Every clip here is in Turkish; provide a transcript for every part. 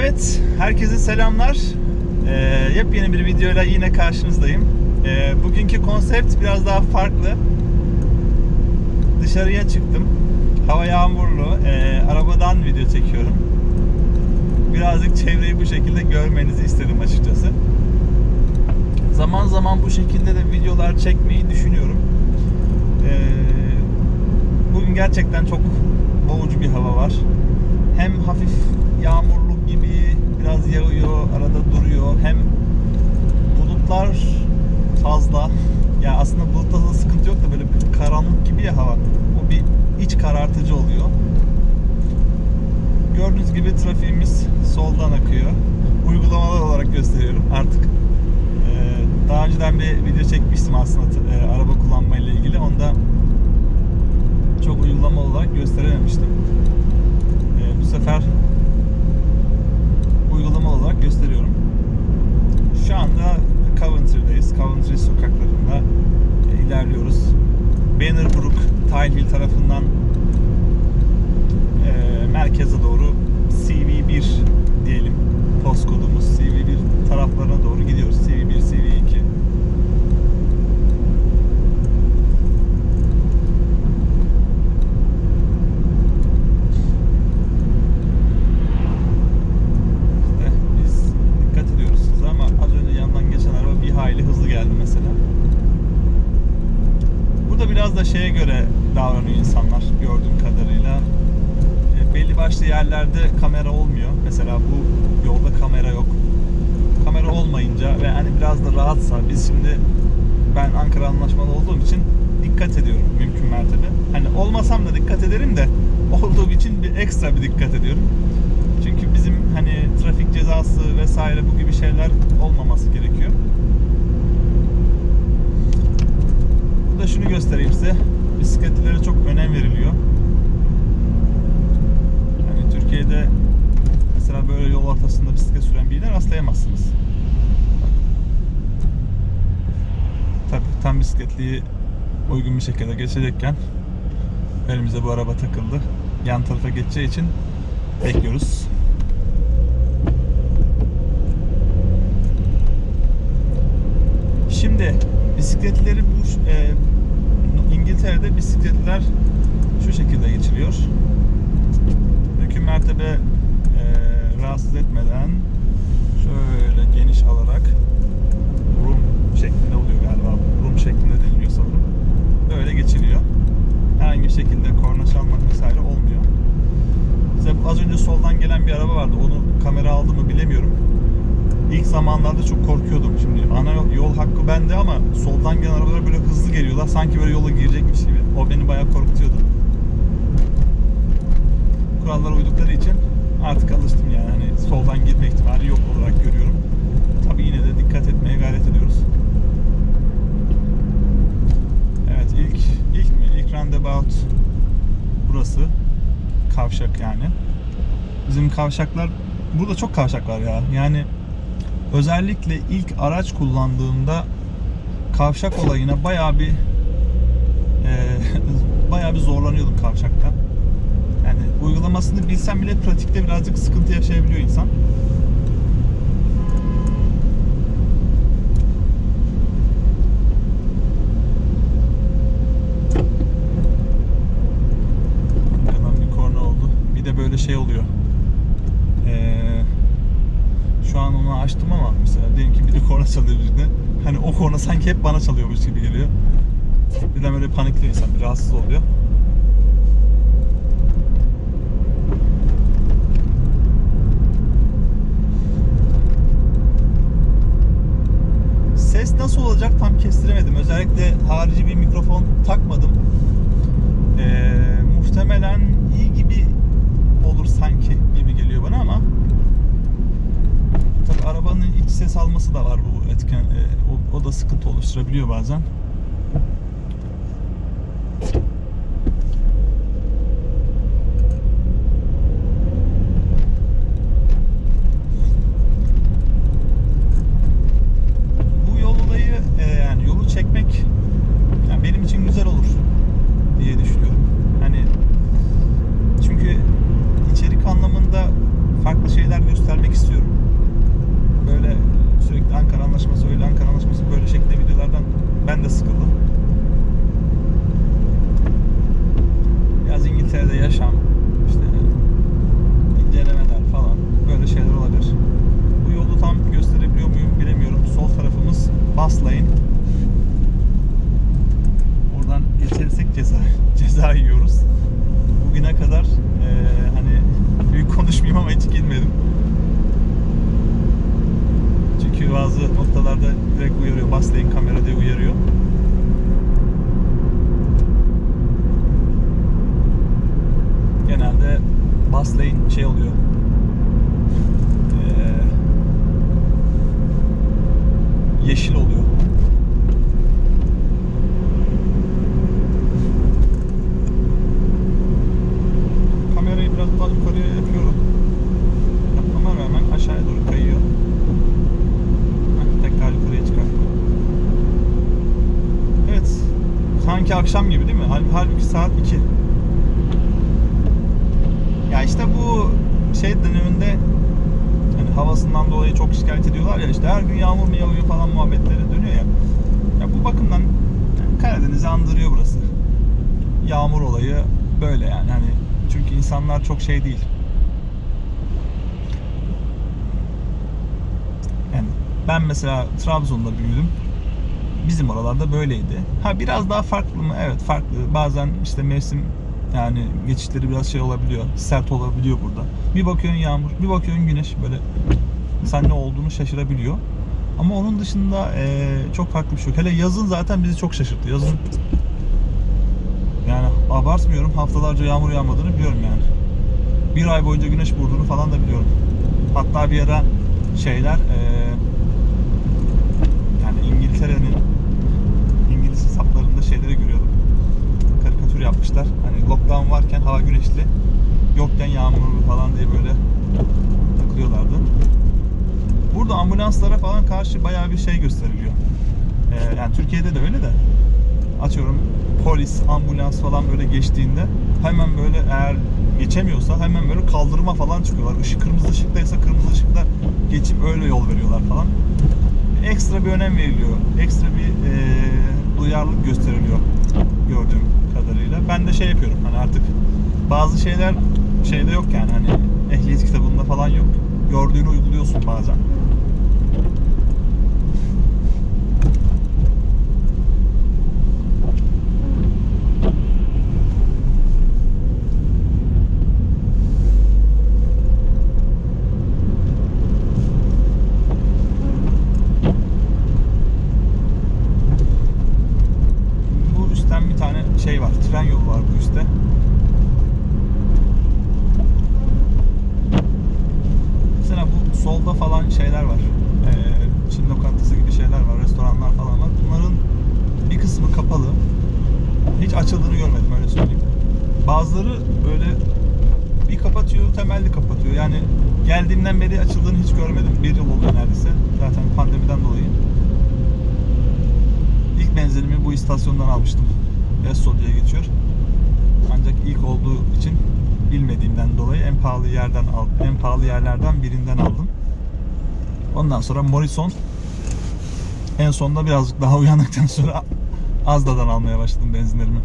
Evet, herkese selamlar. Ee, yepyeni bir videoyla yine karşınızdayım. Ee, bugünkü konsept biraz daha farklı. Dışarıya çıktım. Hava yağmurlu. Ee, arabadan video çekiyorum. Birazcık çevreyi bu şekilde görmenizi istedim açıkçası. Zaman zaman bu şekilde de videolar çekmeyi düşünüyorum. Ee, bugün gerçekten çok boğucu bir hava var. Hem hafif yağmurluk gibi biraz yağıyor, arada duruyor. Hem bulutlar fazla. Ya aslında bulutta da sıkıntı yok da böyle bir karanlık gibi ya hava. O bir iç karartıcı oluyor. Gördüğünüz gibi trafiğimiz soldan akıyor. Uygulamalar olarak gösteriyorum. Artık e, daha önceden bir video çekmiştim aslında e, araba kullanma ile ilgili. Onda çok uygulama olarak gösterememiştim. E, bu sefer uygulama olarak gösteriyorum. Şu anda Coventry'deyiz. Coventry sokaklarında e, ilerliyoruz. Bannerbrook, Tile Hill tarafından e, merkeze doğru CV1 diyelim postkodumuz CV1 taraflarına doğru gidiyoruz. CV1, CV2. İşte biz dikkat ediyoruz size ama az önce yandan geçen araba bir hayli hızlı geldi mesela. Burada biraz da şeye göre davranıyor insanlar gördüğüm kadarıyla. E, belli başlı yerlerde kamera olmuyor. Mesela bu yolda kamera yok. Kamera olmayınca ve hani biraz da rahatsa biz şimdi ben Ankara anlaşmalı olduğum için dikkat ediyorum mümkün mertebe. Hani olmasam da dikkat ederim de olduğum için bir ekstra bir dikkat ediyorum. Çünkü bizim hani trafik cezası vesaire bu gibi şeyler olmaması gerekiyor. Burada şunu göstereyim size. Bisikletlere çok önem veriliyor. Hani Türkiye'de mesela böyle yol ortasında bisiklet süren birine rastlayamazsınız. Tabii tam bisikletliği uygun bir şekilde geçecekken önümüze bu araba takıldı. Yan tarafa geçeceği için bekliyoruz. Şimdi bisikletleri bu e, İngiltere'de bisikletler şu şekilde geçiliyor. Mümkün mertebe e, rahatsız etmeden şöyle geniş alarak room şeklinde oluyor galiba. Room şeklinde deniliyor sanırım. Böyle geçiliyor. Herhangi bir şekilde korna çalmak vesaire olmuyor. Size az önce soldan gelen bir araba vardı. Onu kamera aldı mı bilemiyorum. İlk zamanlarda çok korkuyordum. Şimdi ana yol hakkı bende ama soldan gelen arabalar böyle hızlı geliyorlar. Sanki böyle yola girecekmiş gibi. O beni bayağı korkutuyordu. Kurallara uydukları için artık alıştım yani. Hani soldan girme ihtimali yok olarak görüyorum. Tabii yine de dikkat etmeye gayret ediyoruz. Evet ilk ilk mi? İlk roundabout burası. Kavşak yani. Bizim kavşaklar burada çok kavşak var ya. Yani özellikle ilk araç kullandığımda kavşak olayına bayağı bir e, bayağı bir zorlanıyordum kavşakta. Yani uygulamasını bilsem bile pratikte birazcık sıkıntı yaşayabiliyor insan. Arkadan bir korna oldu. Bir de böyle şey oluyor. Eee şu an onu açtım ama mesela diyelim ki biri korna çalıyor birine. Hani o korna sanki hep bana çalıyormuş gibi geliyor. Birden böyle panikliyor insan, bir rahatsız oluyor. Ses nasıl olacak tam kestiremedim. Özellikle harici bir mikrofon takmadım. Ee, muhtemelen iyi gibi olur sanki gibi geliyor bana ama Tabii arabanın iç ses alması da var bu etken. e, o, o da sıkıntı oluşturabiliyor bazen. Bu yol olayı e, yani yolu çekmek yani benim için güzel olur diye düşünüyorum. Hani çünkü içerik anlamında farklı şeyler göstermek verirsek ceza ceza yiyoruz. Bugüne kadar e, hani büyük konuşmayayım ama hiç girmedim. Çünkü bazı noktalarda direkt uyarıyor. Baslayın kamera diye uyarıyor. Genelde baslayın şey oluyor. Ee, yeşil oluyor. Kamerayı biraz daha yukarıya yapıyorum. Yapmama rağmen aşağıya doğru kayıyor. Heh, tekrar yukarıya çıkarttım. Evet. Sanki akşam gibi değil mi? Hal- Halbuki saat 2. Ya işte bu şey döneminde hani havasından dolayı çok şikayet ediyorlar ya işte her gün yağmur mu yağıyor falan muhabbetleri dönüyor ya. Ya bu bakımdan Karadeniz'i andırıyor burası. Yağmur olayı böyle yani hani çünkü insanlar çok şey değil. Yani ben mesela Trabzon'da büyüdüm. Bizim oralarda böyleydi. Ha biraz daha farklı mı? Evet farklı. Bazen işte mevsim yani geçişleri biraz şey olabiliyor. Sert olabiliyor burada. Bir bakıyorsun yağmur, bir bakıyorsun güneş böyle sen ne olduğunu şaşırabiliyor. Ama onun dışında eee, çok farklı bir şey yok. Hele yazın zaten bizi çok şaşırttı. Yazın yani abartmıyorum haftalarca yağmur yağmadığını biliyorum yani. Bir ay boyunca güneş vurduğunu falan da biliyorum. Hatta bir ara şeyler eee, yani İngiltere'nin İngiliz hesaplarında şeyleri görüyordum. Karikatür yapmışlar. Lockdown varken hava güneşli, yokken yağmurlu falan diye böyle takılıyorlardı. Burada ambulanslara falan karşı bayağı bir şey gösteriliyor. Ee, yani Türkiye'de de öyle de atıyorum polis, ambulans falan böyle geçtiğinde hemen böyle eğer geçemiyorsa hemen böyle kaldırıma falan çıkıyorlar. Işık kırmızı ışıktaysa kırmızı ışıkta geçip öyle yol veriyorlar falan. Ekstra bir önem veriliyor. Ekstra bir e, duyarlılık gösteriliyor gördüğüm. Ben de şey yapıyorum hani artık bazı şeyler şeyde yok yani hani ehliyet kitabında falan yok. Gördüğünü uyguluyorsun bazen. Bu üstten bir tane şey var. Tren yolu var bu üstte. Mesela bu solda falan şeyler var. Ee, Çin lokantası gibi şeyler var. Restoranlar falan var. Bunların bir kısmı kapalı. Hiç açıldığını görmedim öyle söyleyeyim. Bazıları böyle bir kapatıyor, temelli kapatıyor. Yani geldiğimden beri açıldığını hiç görmedim. Bir yıl oluyor neredeyse. Zaten pandemiden dolayı. İlk benzerimi bu istasyondan almıştım. Esso diye geçiyor. Ancak ilk olduğu için bilmediğimden dolayı en pahalı yerden al, en pahalı yerlerden birinden aldım. Ondan sonra Morrison en sonunda birazcık daha uyandıktan sonra Azda'dan almaya başladım benzinlerimi.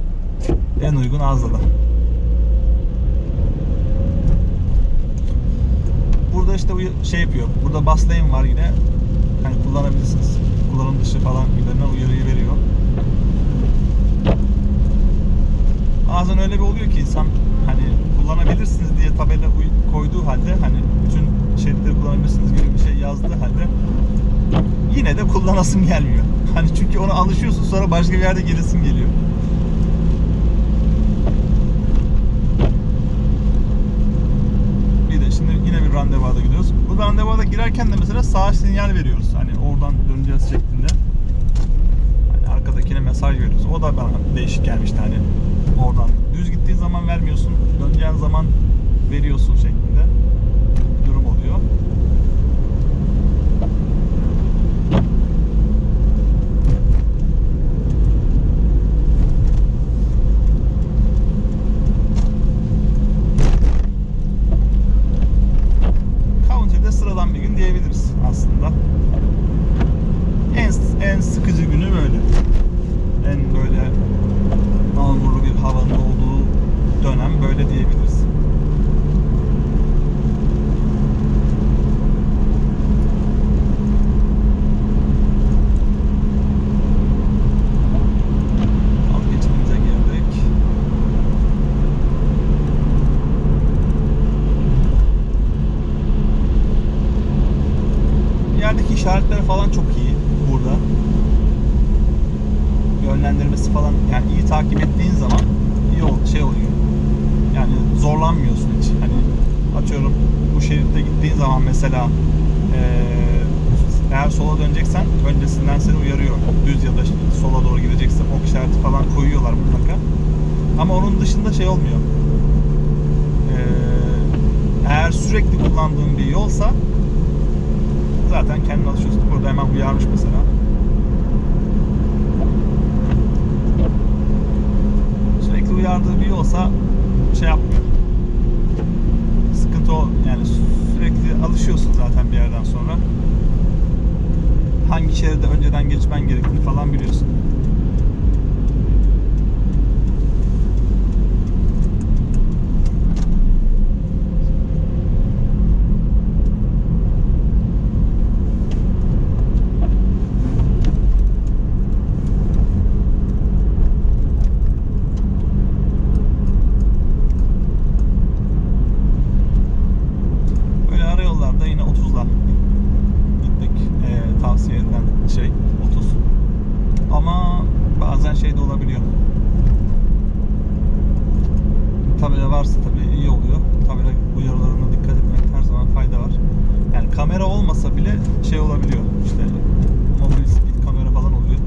En uygun Azda'dan. Burada işte bu şey yapıyor. Burada bus lane var yine. Hani kullanabilirsiniz. Kullanım dışı falan gibilerine uyarıyı veriyor. Bazen öyle bir oluyor ki insan hani kullanabilirsiniz diye tabela koyduğu halde hani bütün şeritleri kullanabilirsiniz gibi bir şey yazdığı halde yine de kullanasım gelmiyor. Hani çünkü ona alışıyorsun sonra başka bir yerde gerisin geliyor. Bir de şimdi yine bir randevuda gidiyoruz. Bu randevuda girerken de mesela sağ sinyal veriyoruz. Hani oradan döneceğiz şeklinde. Hani arkadakine mesaj veriyoruz. O da bana değişik gelmişti hani oradan. Düz gittiğin zaman vermiyorsun. Döneceğin zaman veriyorsun şeklinde bir durum oluyor. County'de sıradan bir gün diyebiliriz aslında. En, en sıkıcı günü böyle. En böyle yağmurlu bir havanın olduğu dönem böyle diyebiliriz. Atıyorum bu şeritte gittiğin zaman mesela eğer sola döneceksen öncesinden seni uyarıyor. Düz ya da sola doğru gideceksen ok işareti falan koyuyorlar mutlaka. Ama onun dışında şey olmuyor. Eğer sürekli kullandığın bir yolsa zaten kendin alışıyorsun. Burada hemen uyarmış mesela. Sürekli uyardığı bir yolsa şey yapmıyor. Sıkıntı o yani sürekli alışıyorsun zaten bir yerden sonra. Hangi şeride önceden geçmen gerektiğini falan biliyorsun. Böyle ara yollarda yine 30'la gitmek eee, tavsiye edilen şey 30. Ama bazen şey de olabiliyor. Tabela varsa tabii iyi oluyor. Tabela uyarılarına dikkat etmekte her zaman fayda var. Yani kamera olmasa bile şey olabiliyor. İşte mobil speed kamera falan oluyor.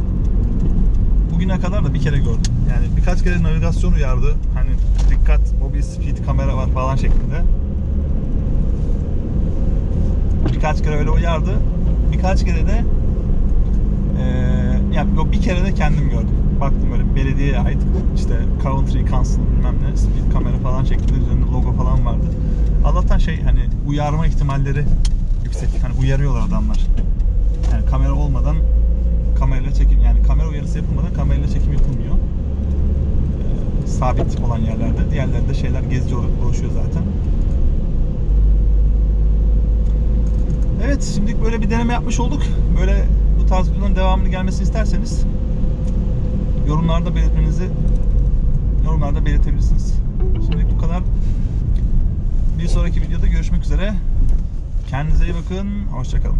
Bugüne kadar da bir kere gördüm. Yani birkaç kere navigasyon uyardı. Hani dikkat mobil speed kamera var falan şeklinde. Birkaç kere öyle uyardı. Birkaç kere de eee ya yok bir kere de kendim gördüm. Baktım böyle belediyeye ait işte Country Council bilmem ne speed kamera falan şeklinde üzerinde logo falan vardı. Allah'tan şey hani uyarma ihtimalleri yüksek. Hani uyarıyorlar adamlar. Yani kamera olmadan kamerayla çekim yani kamera uyarısı yapılmadan kamerayla çekim yapılmıyor. Eee, sabit olan yerlerde. Diğerlerinde şeyler gezici olarak dolaşıyor zaten. Evet şimdilik böyle bir deneme yapmış olduk. Böyle bu tarz videoların devamını gelmesini isterseniz yorumlarda belirtmenizi yorumlarda belirtebilirsiniz. Şimdilik bu kadar. Bir sonraki videoda görüşmek üzere. Kendinize iyi bakın. Hoşçakalın.